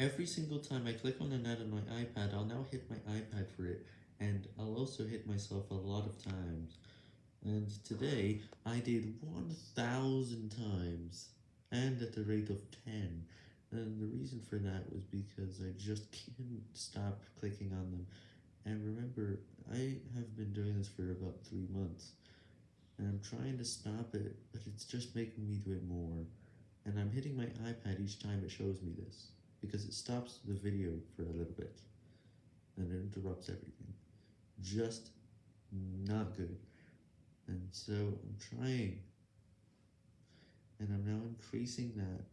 Every single time I click on an ad on my iPad, I'll now hit my iPad for it, and I'll also hit myself a lot of times. And today, I did 1000 times, and at the rate of 10, and the reason for that was because I just couldn't stop clicking on them, and remember, I have been doing this for about 3 months, and I'm trying to stop it, but it's just making me do it more, and I'm hitting my iPad each time it shows me this, because it stops the video for a little bit, and it interrupts everything. Just not good. And so I'm trying, and I'm now increasing that